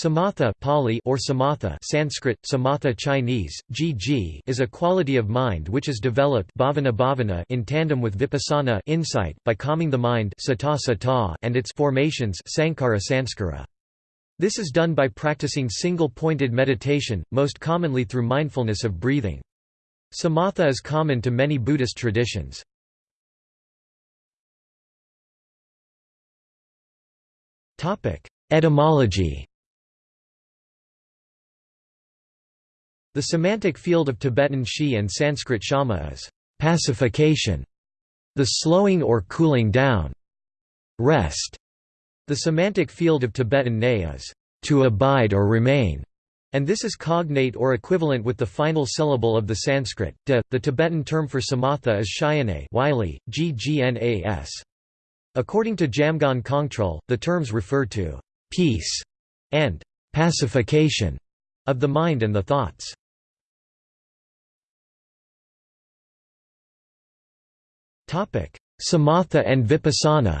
Samatha Pali or samatha Sanskrit, samatha Chinese, gg is a quality of mind which is developed bhavana bhavana in tandem with vipassana insight, by calming the mind sata sata and its formations sankhara sanskara. This is done by practicing single-pointed meditation, most commonly through mindfulness of breathing. Samatha is common to many Buddhist traditions. Etymology The semantic field of Tibetan shi and Sanskrit shama is pacification, the slowing or cooling down, rest. The semantic field of Tibetan ne is to abide or remain, and this is cognate or equivalent with the final syllable of the Sanskrit, de. The Tibetan term for samatha is shyane wily, ggnas. According to Jamgon Kongtrul, the terms refer to peace and pacification of the mind and the thoughts. Samatha and Vipassana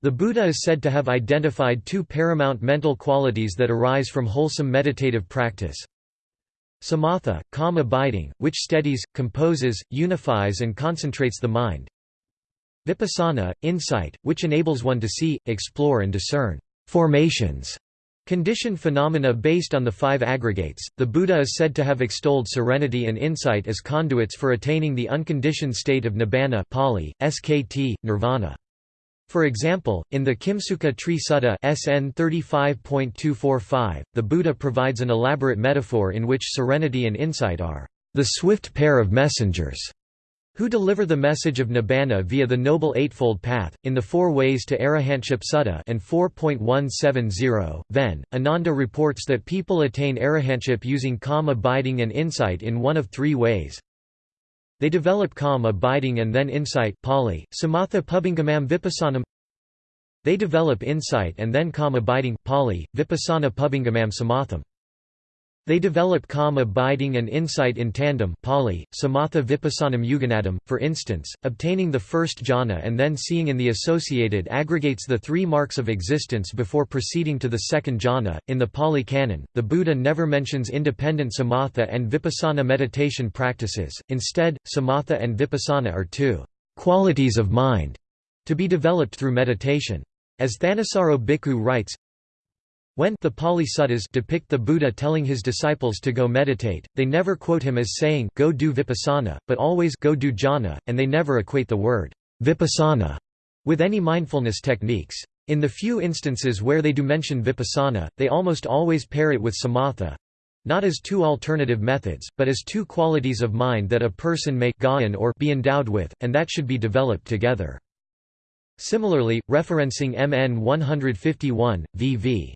The Buddha is said to have identified two paramount mental qualities that arise from wholesome meditative practice. Samatha, calm abiding, which steadies, composes, unifies and concentrates the mind. Vipassana, insight, which enables one to see, explore and discern formations Conditioned phenomena based on the five aggregates, the Buddha is said to have extolled serenity and insight as conduits for attaining the unconditioned state of nibbana Pali, SKT, nirvana. For example, in the Kimsuka Tree Sutta SN 35.245, the Buddha provides an elaborate metaphor in which serenity and insight are the swift pair of messengers who deliver the message of Nibbana via the Noble Eightfold Path, in the Four Ways to Arahantship Sutta and 4.170, then, Ananda reports that people attain arahantship using calm abiding and insight in one of three ways. They develop calm abiding and then insight Pali, samatha pubbangamam vipassanam They develop insight and then calm abiding Pali, vipassana pubbangamam samatham they develop calm abiding and insight in tandem Pali, samatha vipassanam yuganadam, for instance, obtaining the first jhana and then seeing in the associated aggregates the three marks of existence before proceeding to the second jhana. In the Pali Canon, the Buddha never mentions independent samatha and vipassana meditation practices, instead, samatha and vipassana are two qualities of mind to be developed through meditation. As Thanissaro Bhikkhu writes, when the Pali Suttas depict the Buddha telling his disciples to go meditate, they never quote him as saying go do vipassana, but always go do jhana, and they never equate the word vipassana with any mindfulness techniques. In the few instances where they do mention vipassana, they almost always pair it with samatha, not as two alternative methods, but as two qualities of mind that a person may or be endowed with, and that should be developed together. Similarly, referencing MN 151, VV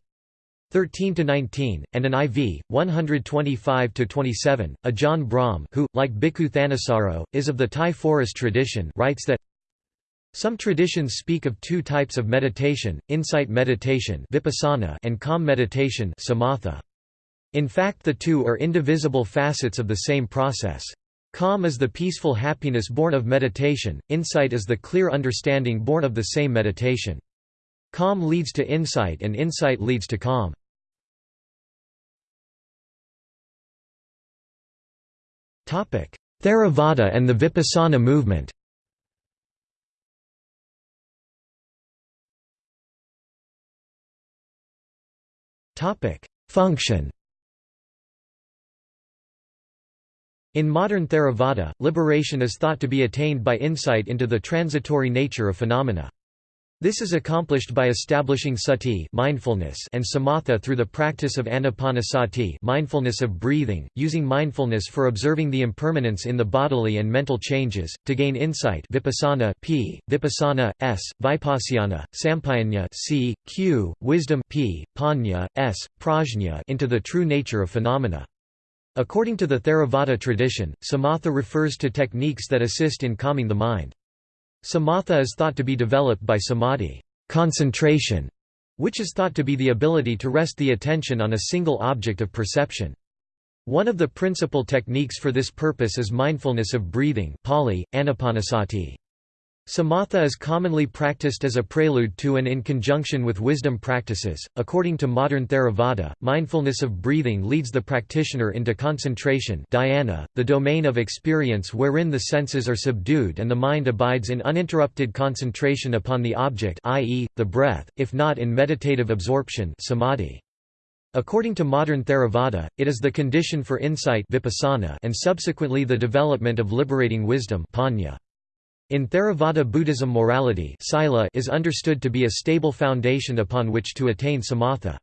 13–19, and an IV, 125 to 27. Ajahn Brahm who, like Bhikkhu Thanissaro, is of the Thai forest tradition writes that some traditions speak of two types of meditation, insight meditation vipassana and calm meditation samatha. In fact the two are indivisible facets of the same process. Calm is the peaceful happiness born of meditation, insight is the clear understanding born of the same meditation. Calm leads to insight and insight leads to calm. Theravada and the Vipassana movement Function In modern Theravada, liberation is thought to be attained by insight into the transitory nature of phenomena. This is accomplished by establishing sati mindfulness and samatha through the practice of anapanasati mindfulness of breathing, using mindfulness for observing the impermanence in the bodily and mental changes, to gain insight vipassana p, vipassana, s, vipassana, sampayanya c, q, wisdom p, panya, s, prajna into the true nature of phenomena. According to the Theravada tradition, samatha refers to techniques that assist in calming the mind. Samatha is thought to be developed by samadhi concentration, which is thought to be the ability to rest the attention on a single object of perception. One of the principal techniques for this purpose is mindfulness of breathing Pali, anapanasati. Samatha is commonly practiced as a prelude to and in conjunction with wisdom practices. According to modern Theravada, mindfulness of breathing leads the practitioner into concentration, dhyana, the domain of experience wherein the senses are subdued and the mind abides in uninterrupted concentration upon the object, i.e., the breath, if not in meditative absorption, samadhi. According to modern Theravada, it is the condition for insight vipassana and subsequently the development of liberating wisdom panya. In Theravada Buddhism morality sila is understood to be a stable foundation upon which to attain samatha.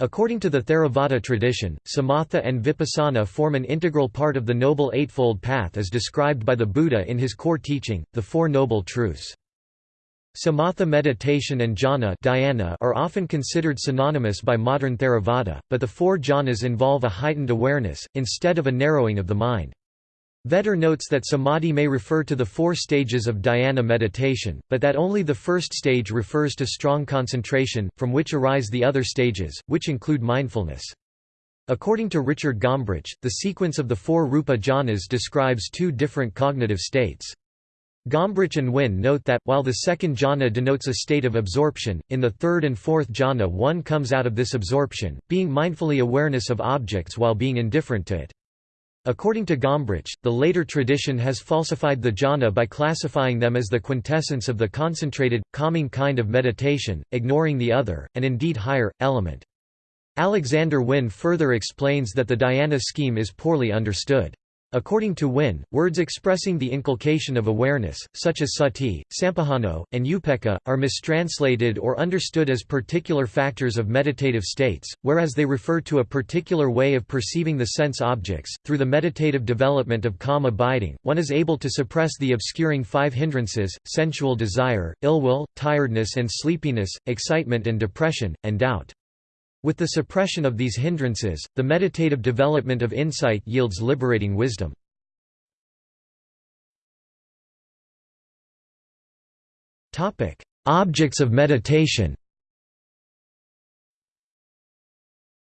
According to the Theravada tradition, samatha and vipassana form an integral part of the Noble Eightfold Path as described by the Buddha in his core teaching, the Four Noble Truths. Samatha meditation and jhana dhyana are often considered synonymous by modern Theravada, but the four jhanas involve a heightened awareness, instead of a narrowing of the mind. Vetter notes that samadhi may refer to the four stages of dhyana meditation, but that only the first stage refers to strong concentration, from which arise the other stages, which include mindfulness. According to Richard Gombrich, the sequence of the four rupa jhanas describes two different cognitive states. Gombrich and Wynne note that, while the second jhana denotes a state of absorption, in the third and fourth jhana one comes out of this absorption, being mindfully awareness of objects while being indifferent to it. According to Gombrich, the later tradition has falsified the jhana by classifying them as the quintessence of the concentrated, calming kind of meditation, ignoring the other, and indeed higher, element. Alexander Wynne further explains that the dhyana scheme is poorly understood. According to Wynne, words expressing the inculcation of awareness, such as sati, sampajano, and upekkha, are mistranslated or understood as particular factors of meditative states, whereas they refer to a particular way of perceiving the sense objects. Through the meditative development of calm abiding, one is able to suppress the obscuring five hindrances sensual desire, ill will, tiredness and sleepiness, excitement and depression, and doubt. With the suppression of these hindrances, the meditative development of insight yields liberating wisdom. Objects of meditation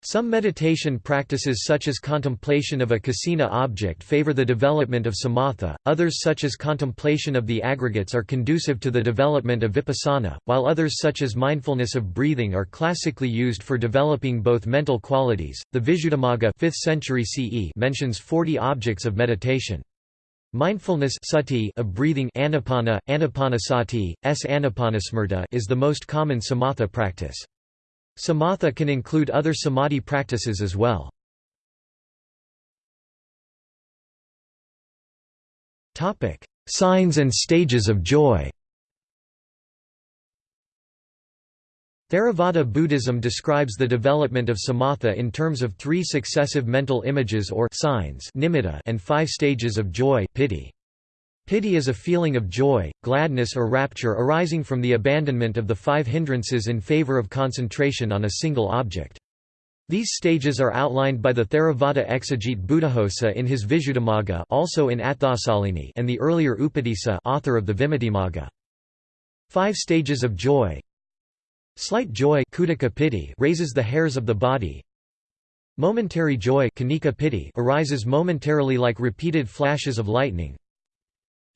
Some meditation practices such as contemplation of a kasina object favor the development of samatha, others such as contemplation of the aggregates are conducive to the development of vipassana, while others such as mindfulness of breathing are classically used for developing both mental qualities. The Visuddhimagga 5th century CE mentions 40 objects of meditation. Mindfulness sati of breathing anapana, anapanasati, s anapanasmarta is the most common samatha practice. Samatha can include other samadhi practices as well. Topic: Signs and stages of joy Theravada Buddhism describes the development of samatha in terms of three successive mental images or signs nimitta and five stages of joy piti. Piti is a feeling of joy, gladness or rapture arising from the abandonment of the five hindrances in favor of concentration on a single object. These stages are outlined by the Theravada exegete Buddhaghosa in his Visuddhimagga also in Atthasalini and the earlier Upatissa author of the Vimuttimagga. Five stages of joy Slight joy piti raises the hairs of the body Momentary joy arises momentarily like repeated flashes of lightning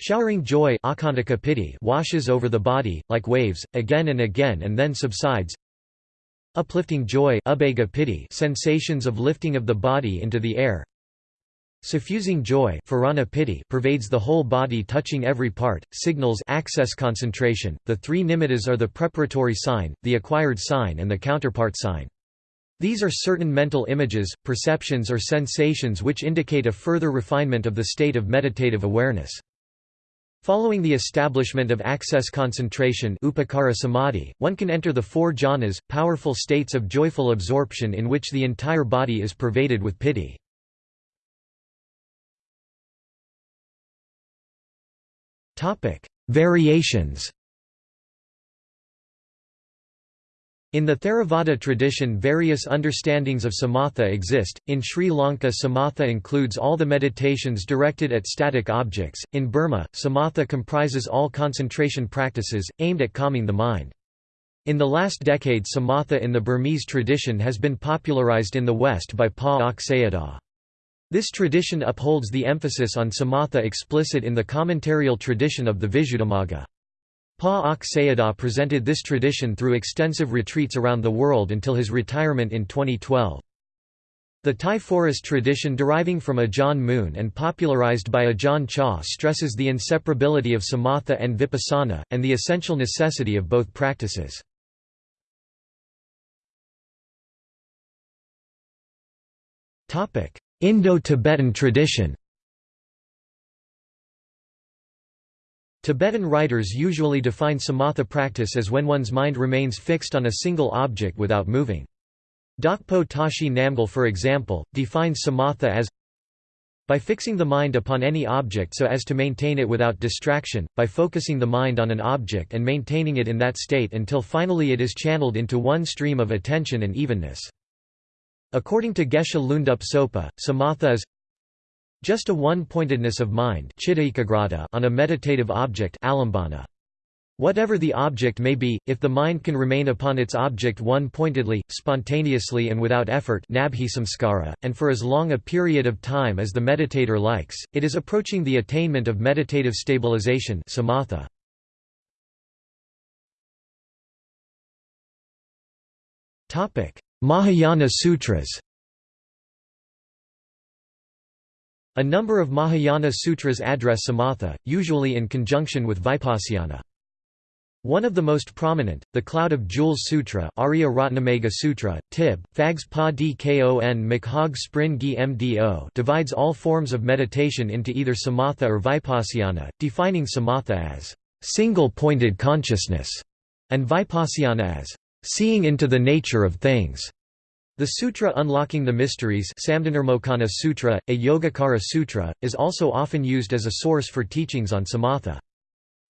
Showering joy washes over the body, like waves, again and again and then subsides. Uplifting joy sensations of lifting of the body into the air. Suffusing joy pervades the whole body touching every part, signals access concentration. The three nimittas are the preparatory sign, the acquired sign and the counterpart sign. These are certain mental images, perceptions or sensations which indicate a further refinement of the state of meditative awareness. Following the establishment of access concentration upacara samadhi, one can enter the four jhanas, powerful states of joyful absorption in which the entire body is pervaded with piti. Variations In the Theravada tradition various understandings of samatha exist, in Sri Lanka samatha includes all the meditations directed at static objects, in Burma, samatha comprises all concentration practices, aimed at calming the mind. In the last decade samatha in the Burmese tradition has been popularized in the West by Pa Auk Sayadaw. This tradition upholds the emphasis on samatha explicit in the commentarial tradition of the Visuddhimagga. Pa Auk Sayadaw presented this tradition through extensive retreats around the world until his retirement in 2012. The Thai forest tradition deriving from Ajahn Mun and popularized by Ajahn Chah stresses the inseparability of samatha and vipassana, and the essential necessity of both practices. Indo-Tibetan tradition Tibetan writers usually define samatha practice as when one's mind remains fixed on a single object without moving. Dakpo Tashi Namgyal for example, defines samatha as by fixing the mind upon any object so as to maintain it without distraction, by focusing the mind on an object and maintaining it in that state until finally it is channeled into one stream of attention and evenness. According to Geshe Lhundub Sopa, samatha is just a one-pointedness of mind on a meditative object Whatever the object may be, if the mind can remain upon its object one-pointedly, spontaneously and without effort and for as long a period of time as the meditator likes, it is approaching the attainment of meditative stabilization samatha. Mahayana Sutras A number of Mahayana sutras address samatha, usually in conjunction with vipassana. One of the most prominent, the Cloud of Jewels Sutra Arya Ratnamegha Sutra, Tib, Fags Pa Dkon Sprin Gi Mdo divides all forms of meditation into either samatha or vipassana, defining samatha as single-pointed consciousness, and vipassana as seeing into the nature of things. The sutra Unlocking the Mysteries Samdhinirmocana Sutra, a Yogacara Sutra, is also often used as a source for teachings on samatha.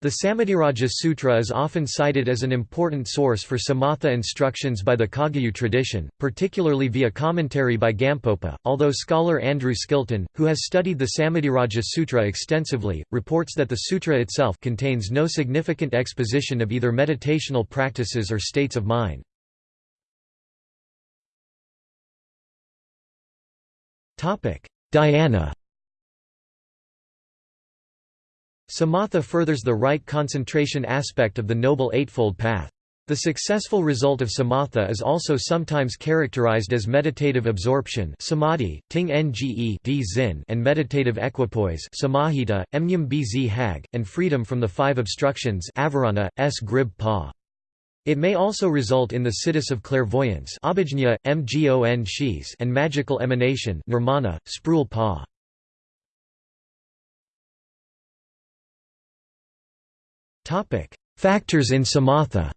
The Samadhiraja Sutra is often cited as an important source for samatha instructions by the Kagyu tradition, particularly via commentary by Gampopa, although scholar Andrew Skilton, who has studied the Samadhiraja Sutra extensively, reports that the sutra itself contains no significant exposition of either meditational practices or states of mind. Dhyana Samatha furthers the right concentration aspect of the Noble Eightfold Path. The successful result of samatha is also sometimes characterized as meditative absorption samadhi, ting nge and meditative equipoise samahita, bz hag, and freedom from the five obstructions avarana, s grib pa. It may also result in the siddhis of clairvoyance and magical emanation nirmana, sprul pa. Factors in samatha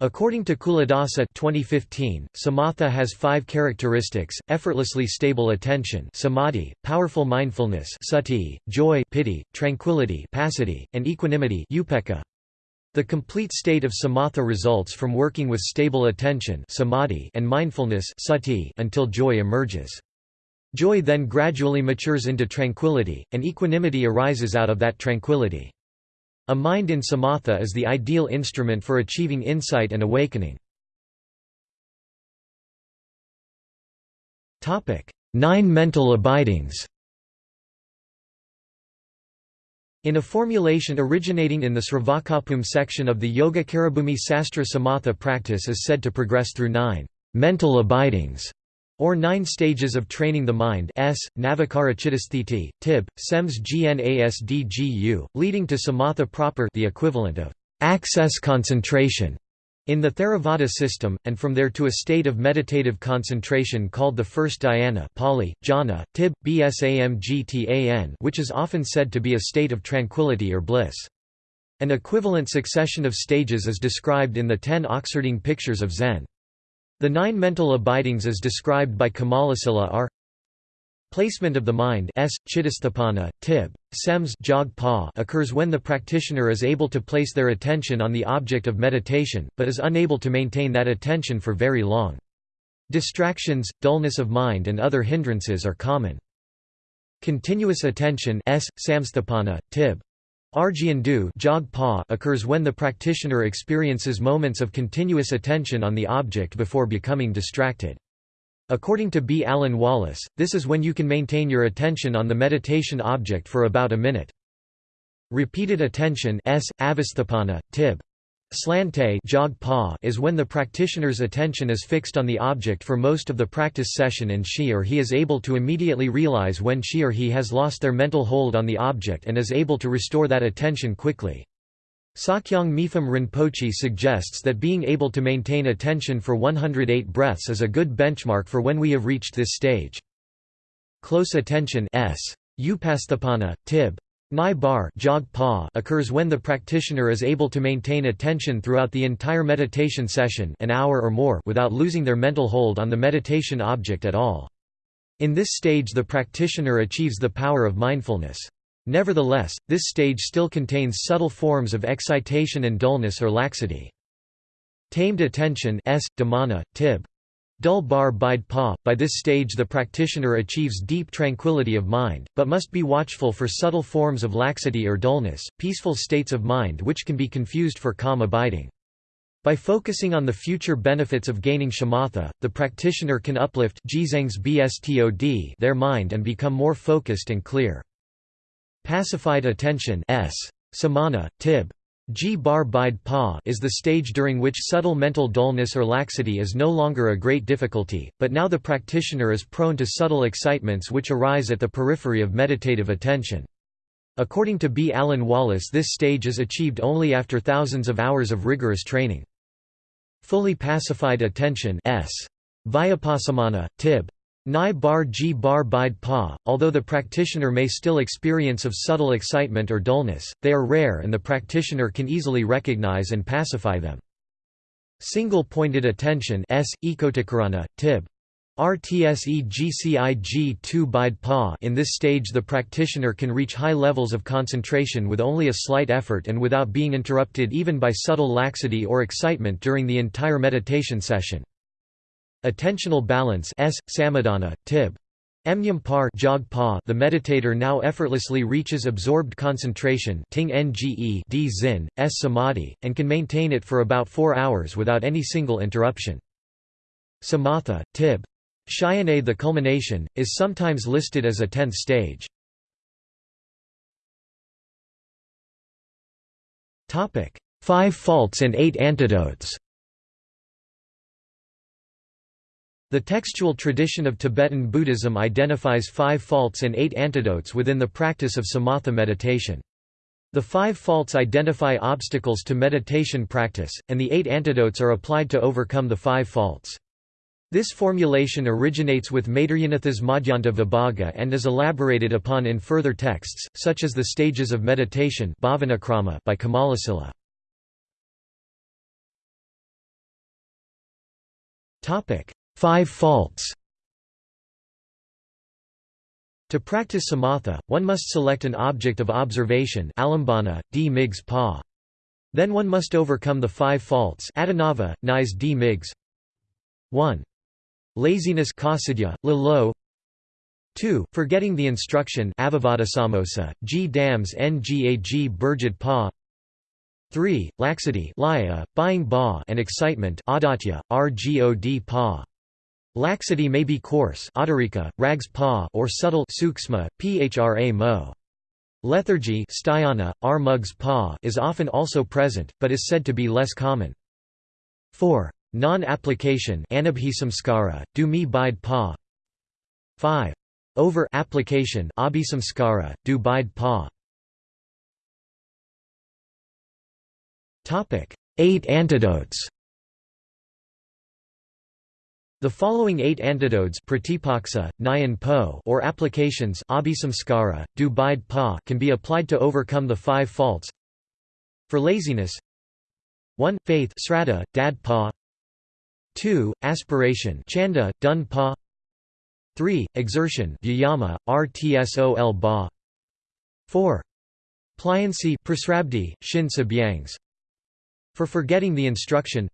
According to Culadasa 2015, samatha has five characteristics, effortlessly stable attention samadhi, powerful mindfulness sati, joy piti, tranquility passaddhi, and equanimity upekkha. The complete state of samatha results from working with stable attention samadhi and mindfulness sati until joy emerges. Joy then gradually matures into tranquility, and equanimity arises out of that tranquility. A mind in samatha is the ideal instrument for achieving insight and awakening. Nine mental abidings In a formulation originating in the Sravakabhumi section of the Yogacarabhumi Sastra Samatha practice is said to progress through nine mental abidings or nine stages of training the mind s, Navakara Chittasthiti, Tib, Sems Gnasdgu, leading to samatha proper the equivalent of access concentration in the Theravada system, and from there to a state of meditative concentration called the first dhyana Pali, jhana, tib, bsamgtan which is often said to be a state of tranquility or bliss. An equivalent succession of stages is described in the ten Oxherding pictures of Zen. The nine mental abidings as described by Kamalasila are Placement of the mind s, chittastapana, tib, sems occurs when the practitioner is able to place their attention on the object of meditation, but is unable to maintain that attention for very long. Distractions, dullness of mind and other hindrances are common. Continuous attention s, samstapana, tib, Argyandu occurs when the practitioner experiences moments of continuous attention on the object before becoming distracted. According to B. Alan Wallace, this is when you can maintain your attention on the meditation object for about a minute. Repeated attention s, avasthapana, tib. Slante is when the practitioner's attention is fixed on the object for most of the practice session and she or he is able to immediately realize when she or he has lost their mental hold on the object and is able to restore that attention quickly. Sakyong Mipham Rinpoche suggests that being able to maintain attention for 108 breaths is a good benchmark for when we have reached this stage. Close attention s. Upasthapana, tib. Nai bar occurs when the practitioner is able to maintain attention throughout the entire meditation session an hour or more without losing their mental hold on the meditation object at all. In this stage the practitioner achieves the power of mindfulness. Nevertheless, this stage still contains subtle forms of excitation and dullness or laxity. Tamed attention s, dhamana, tib. Dul bar bide pa. By this stage the practitioner achieves deep tranquility of mind, but must be watchful for subtle forms of laxity or dullness, peaceful states of mind which can be confused for calm abiding. By focusing on the future benefits of gaining shamatha, the practitioner can uplift their mind and become more focused and clear. Pacified attention s. Samana, tib. G bar bide pa is the stage during which subtle mental dullness or laxity is no longer a great difficulty, but now the practitioner is prone to subtle excitements which arise at the periphery of meditative attention. According to B. Alan Wallace this stage is achieved only after thousands of hours of rigorous training. Fully pacified attention s. Vyapassamana, tib. Nai bar ji bar bide pa, although the practitioner may still experience of subtle excitement or dullness, they are rare and the practitioner can easily recognize and pacify them. Single-pointed attention s, ekotikarana, tib. RTSEGCIG 2 bide pa In this stage the practitioner can reach high levels of concentration with only a slight effort and without being interrupted even by subtle laxity or excitement during the entire meditation session. Attentional balance s, samadhana, tib. Emnyam par jog pa the meditator now effortlessly reaches absorbed concentration ting nge d zin, s samadhi, and can maintain it for about four hours without any single interruption. Samatha, tib. Shayane the culmination, is sometimes listed as a tenth stage. Five faults and eight antidotes The textual tradition of Tibetan Buddhism identifies five faults and eight antidotes within the practice of samatha meditation. The five faults identify obstacles to meditation practice, and the eight antidotes are applied to overcome the five faults. This formulation originates with Maitreyanatha's Madhyanta Vibhaga and is elaborated upon in further texts, such as the Stages of Meditation by Kamalasila. Five faults. To practice samatha, one must select an object of observation alambana, d. Migs pa. Then one must overcome the five faults adinava, nise d. Migs 1. Laziness kasadya, lalo. 2. Forgetting the instruction avivadasamosa, g. Dams ngag burjid pa. 3. Laxity laya, buying ba and excitement adatya, rgod pa. Laxity may be coarse rags pa or subtle suksma, phra mo. Lethargy sthayana, r mugs pa is often also present, but is said to be less common. 4. Non-application anabhisamskara, do mi bide pa 5. Over-application abhisamskara, do bide pa 8 antidotes the following eight antidotes pratipaksa, po or applications pa can be applied to overcome the five faults. For laziness 1. Faith sraddha, dad pa 2. Aspiration chanda, dun pa 3. Exertion vyayama, rtsol ba 4. Pliancy prasrabdhi, shin sabyangs For forgetting the instruction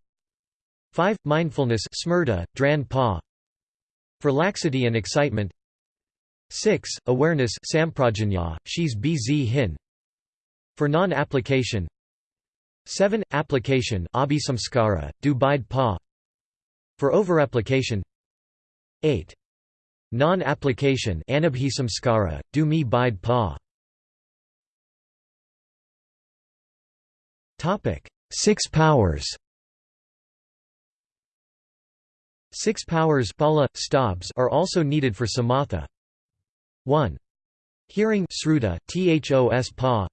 5. Mindfulness smrta, dran pa. For laxity and excitement 6. Awareness samprajanya, shis bz hin. For non-application 7. Application abhisamskara, du bide pa. For over-application 8. Non-application anabhisamskara, du mi bide pa. Six powers Six powers pala, stabs are also needed for samatha. 1. Hearing sruta, thos pa.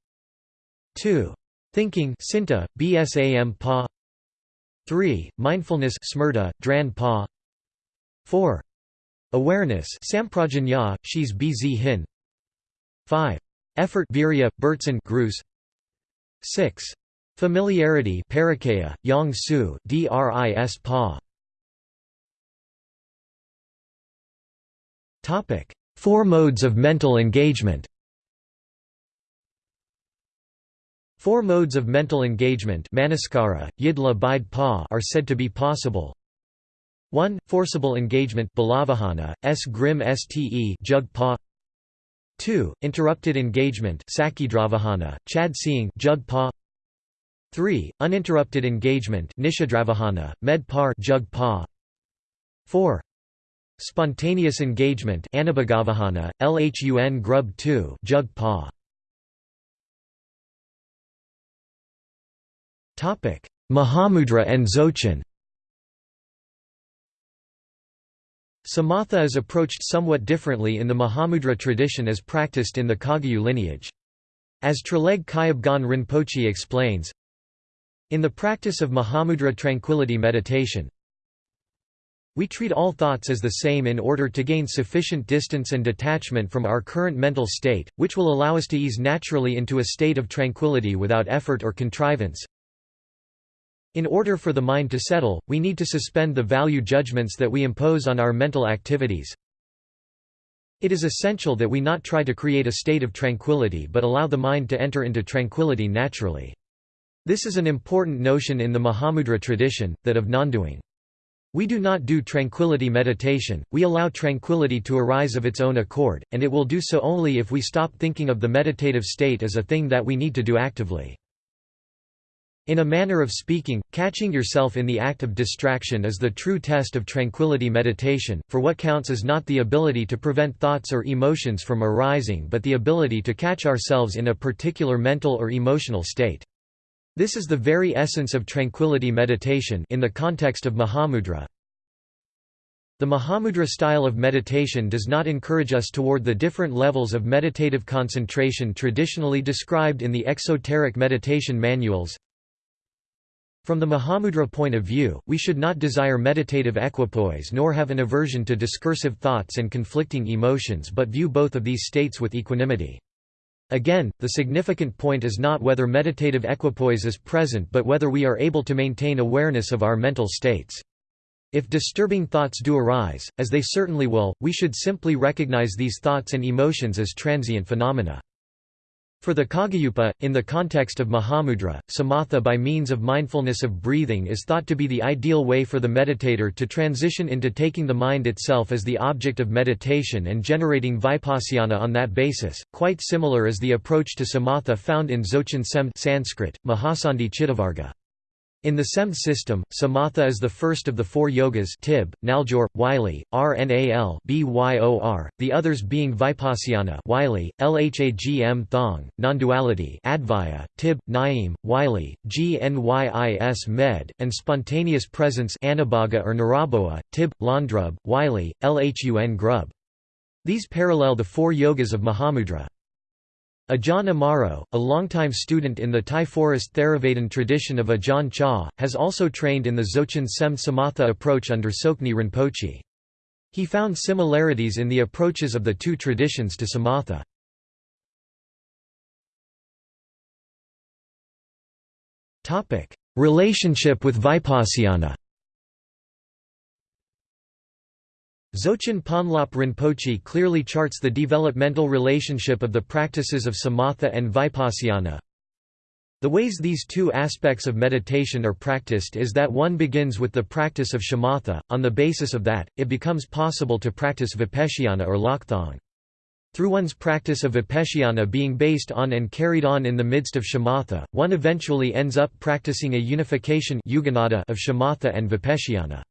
2. Thinking sinta, bsam pa. 3. Mindfulness smrta, dran pa. 4. Awareness samprajanya, shis bz hin. 5. Effort virya, burtsan grus. 6. Familiarity parakaya, yang su, dris pa. Topic: Four modes of mental engagement. Four modes of mental engagement manaskara, yidla bide pa are said to be possible. 1. Forcible engagement balavahana, s grim ste jug pa 2. Interrupted engagement sakidravahana, chad seeing jug pa 3. Uninterrupted engagement nishadravahana, med par jug pa 4. Spontaneous engagement Anabhagavahana, Lhun grub 2 jug pa. Mahamudra and Dzogchen Samatha is approached somewhat differently in the Mahamudra tradition as practiced in the Kagyu lineage. As Traleg Kyabgon Rinpoche explains, in the practice of Mahamudra tranquility meditation, we treat all thoughts as the same in order to gain sufficient distance and detachment from our current mental state, which will allow us to ease naturally into a state of tranquility without effort or contrivance. In order for the mind to settle, we need to suspend the value judgments that we impose on our mental activities. It is essential that we not try to create a state of tranquility but allow the mind to enter into tranquility naturally. This is an important notion in the Mahamudra tradition, that of non-doing. We do not do tranquility meditation, we allow tranquility to arise of its own accord, and it will do so only if we stop thinking of the meditative state as a thing that we need to do actively. In a manner of speaking, catching yourself in the act of distraction is the true test of tranquility meditation, for what counts is not the ability to prevent thoughts or emotions from arising but the ability to catch ourselves in a particular mental or emotional state. This is the very essence of tranquility meditation in the context of Mahamudra. The Mahamudra style of meditation does not encourage us toward the different levels of meditative concentration traditionally described in the exoteric meditation manuals. From the Mahamudra point of view, we should not desire meditative equipoise nor have an aversion to discursive thoughts and conflicting emotions but view both of these states with equanimity. Again, the significant point is not whether meditative equipoise is present but whether we are able to maintain awareness of our mental states. If disturbing thoughts do arise, as they certainly will, we should simply recognize these thoughts and emotions as transient phenomena. For the Kagyupa, in the context of Mahamudra, samatha by means of mindfulness of breathing is thought to be the ideal way for the meditator to transition into taking the mind itself as the object of meditation and generating vipassana on that basis, quite similar is the approach to samatha found in Dzogchen Sem Sanskrit, Mahasandhi Chittavarga. In the SEM system, samatha is the first of the four yogas tib, naljor, wylie, rnal byor, the others being vipassana wylie, lhagm thong, nonduality advaya, tib, naim, wylie, gnyis med, and spontaneous presence anabhaga or niraboa, tib, landrub, wylie, lhun grub. These parallel the four yogas of Mahamudra. Ajahn Amaro, a longtime student in the Thai forest Theravadin tradition of Ajahn Chah, has also trained in the Dzogchen Sem Samatha approach under Tsoknyi Rinpoche. He found similarities in the approaches of the two traditions to samatha. Relationship with Vipassana Dzogchen Ponlop Rinpoche clearly charts the developmental relationship of the practices of samatha and vipassana. The ways these two aspects of meditation are practiced is that one begins with the practice of shamatha, on the basis of that, it becomes possible to practice vipassana or lokthong. Through one's practice of vipassana being based on and carried on in the midst of shamatha, one eventually ends up practicing a unification of shamatha and vipassana.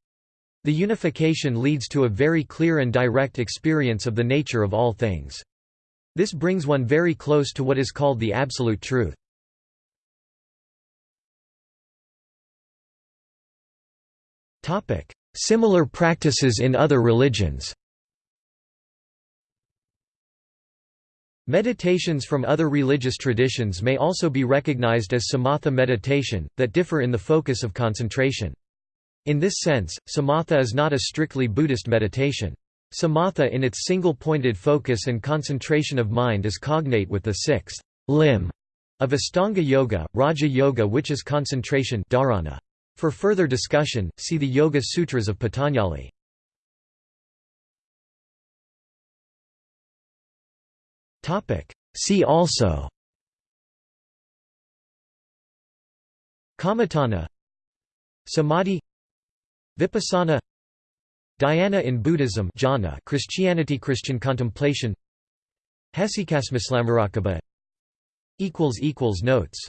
The unification leads to a very clear and direct experience of the nature of all things. This brings one very close to what is called the absolute truth. Similar practices in other religions Meditations from other religious traditions may also be recognized as samatha meditation, that differ in the focus of concentration. In this sense, samatha is not a strictly Buddhist meditation. Samatha in its single-pointed focus and concentration of mind is cognate with the sixth limb of Astanga Yoga, Raja Yoga which is concentration dharana. For further discussion, see the Yoga Sutras of Patanjali. See also Kammatthana Samadhi Vipassana Dhyana in Buddhism jhana Christianity Christian contemplation Hesychasmislammurakkhapa Notes